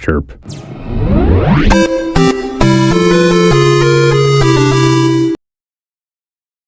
Chirp.